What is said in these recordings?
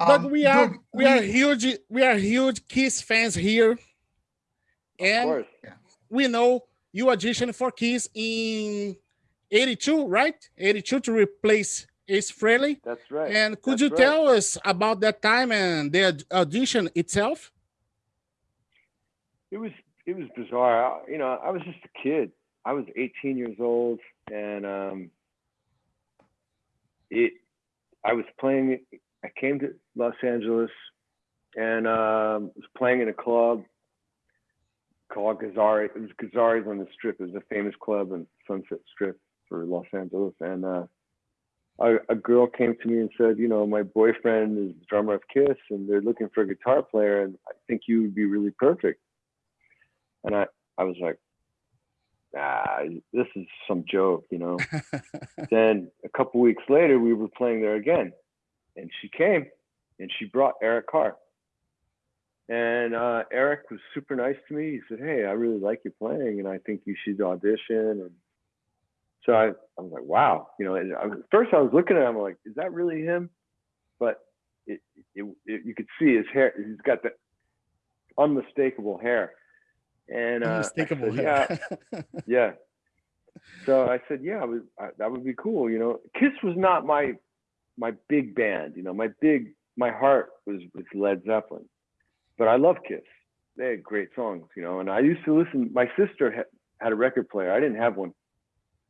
Um, we are Doug, we, we are huge we are huge Kiss fans here, and we know you auditioned for Kiss in '82, right? '82 to replace Ace Frehley. That's right. And could That's you right. tell us about that time and the audition itself? It was it was bizarre. I, you know, I was just a kid. I was 18 years old, and um, it. I was playing. I came to Los Angeles, and um, was playing in a club called Gazzarri. It was Gazzarri's on the Strip. It was a famous club in Sunset Strip for Los Angeles, and uh, a, a, girl came to me and said, you know, my boyfriend is the drummer of Kiss, and they're looking for a guitar player, and I think you would be really perfect. And I, I was like, ah, this is some joke, you know. then a couple weeks later, we were playing there again, and she came, and she brought Eric Carr. And uh, Eric was super nice to me. He said, "Hey, I really like you playing, and I think you should audition." And so I, I was like, "Wow," you know. And I was, first, I was looking at him, I'm like, "Is that really him?" But it, it, it, you could see his hair. He's got the unmistakable hair. And uh, said, yeah, yeah. So I said, "Yeah, was, I, that would be cool." You know, Kiss was not my my big band. You know, my big my heart was with Led Zeppelin but I love Kiss. They had great songs, you know. And I used to listen. My sister had, had a record player. I didn't have one.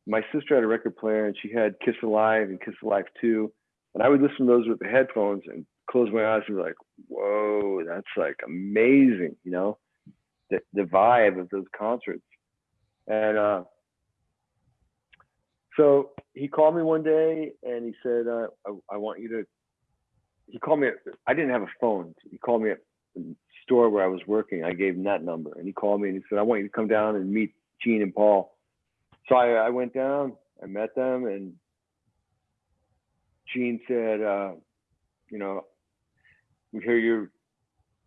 My sister had a record player, and she had Kiss Alive and Kiss Alive Two, and I would listen to those with the headphones and close my eyes and be like, "Whoa, that's like amazing," you know, the the vibe of those concerts. And uh, so he called me one day and he said, uh, I, I, want you to." He called me. I didn't have a phone. He called me at the store where I was working. I gave him that number, and he called me and he said, "I want you to come down and meet Gene and Paul." So I, I went down, I met them, and Gene said, uh, "You know, we hear you're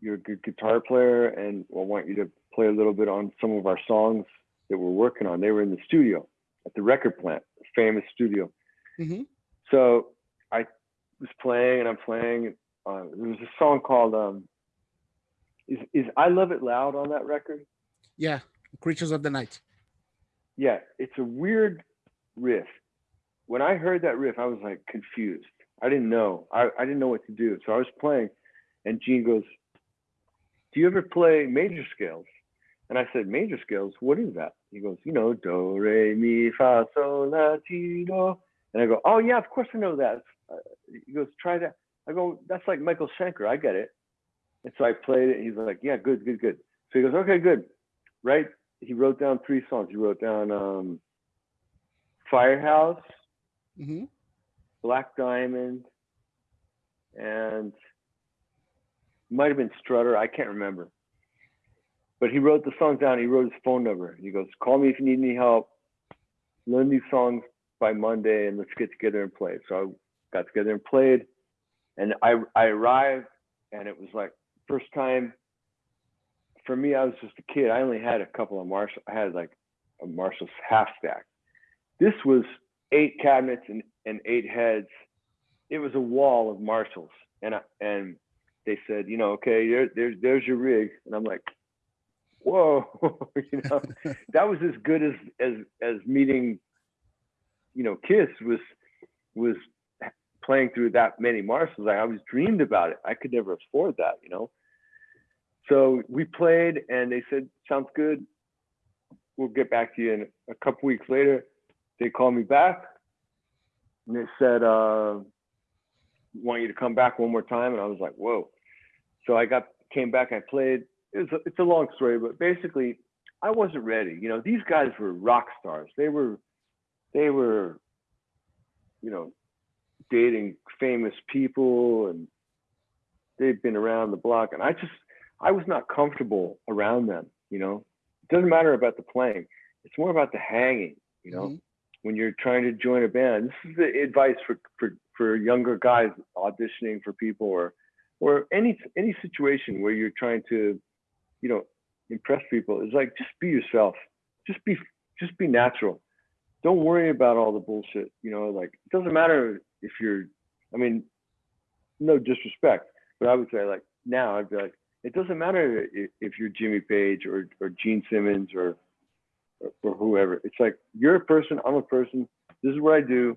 you're a good guitar player, and I want you to play a little bit on some of our songs that we're working on." They were in the studio at the record plant, famous studio. Mm-hmm. So I was playing and I'm playing. Uh, there was a song called um, is is I Love It Loud on that record? Yeah, Creatures of the Night. Yeah, it's a weird riff. When I heard that riff, I was like confused. I didn't know. I, I didn't know what to do. So I was playing, and Gene goes, "Do you ever play major scales?" And I said, "Major scales? What is that?" He goes, "You know, do re mi fa sol la ti do." And I go, "Oh yeah, of course I know that." Uh, he goes, "Try that." I go, "That's like Michael Schenker. I get it." And so I played it. He's like, yeah, good, good, good. So he goes, okay, good. Right? He wrote down three songs. He wrote down um, Firehouse, mm-hmm. Black Diamond, and might have been Strutter. I can't remember. But he wrote the songs down. He wrote his phone number. He goes, call me if you need any help. Learn these songs by Monday and let's get together and play. So I got together and played. And I, I arrived and it was like first time for me, I was just a kid. I only had a couple of Marshall. I had like a Marshall's half stack. This was eight cabinets and, and eight heads. It was a wall of Marshalls, and I, and they said, you know, okay, there, there's there's your rig, and I'm like, whoa, you know, that was as good as as as meeting, you know, Kiss was was playing through that many Marshalls. I always dreamed about it. I could never afford that, you know. So we played, and they said, "Sounds good. We'll get back to you." And a couple weeks later, they called me back, and they said, uh, "Want you to come back one more time?" And I was like, "Whoa!" So I got came back. I played. It's a, it's a long story, but basically, I wasn't ready. You know, these guys were rock stars. They were, they were, you know, dating famous people and they've been around the block and i just i was not comfortable around them you know it doesn't matter about the playing it's more about the hanging you know mm-hmm. When you're trying to join a band this is the advice for for for younger guys auditioning for people or or any any situation where you're trying to you know impress people is like just be yourself just be just be natural don't worry about all the bullshit. You know, like it doesn't matter if you're. I mean, no disrespect, but I would say like now I'd be like, it doesn't matter if, you're Jimmy Page or or Gene Simmons or or whoever. It's like you're a person. I'm a person. This is what I do.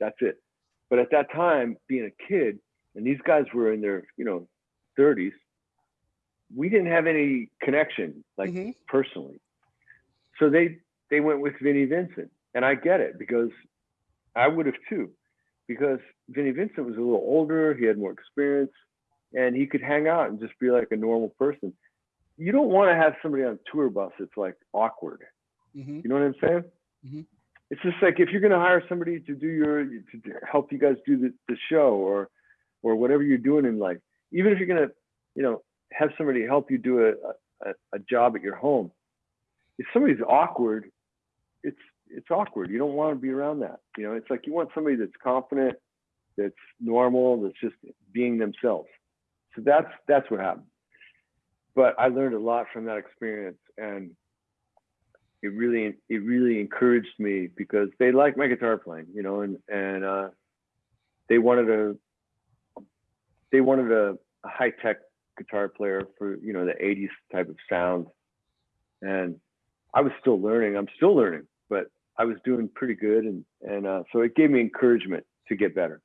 That's it. But at that time, being a kid, and these guys were in their you know 30s, we didn't have any connection like mm-hmm. personally. So they they went with Vinnie Vincent, and I get it because I would have too, because Vinnie Vincent was a little older, he had more experience, and he could hang out and just be like a normal person. You don't want to have somebody on tour bus that's like awkward. Mm-hmm. You know what I'm saying? Mm-hmm. It's just like if you're going to hire somebody to do your to help you guys do the, the show or or whatever you're doing in life, even if you're going to, you know, have somebody help you do a, a, a job at your home. If somebody's awkward, it's it's awkward. You don't want to be around that. You know, it's like you want somebody that's confident, that's normal, that's just being themselves. So that's that's what happened. But I learned a lot from that experience, and it really it really encouraged me because they liked my guitar playing, you know, and and uh, they wanted a they wanted a, a high tech guitar player for you know the 80s type of sound. And i was still learning. I'm still learning but i was doing pretty good and and uh, so it gave me encouragement to get better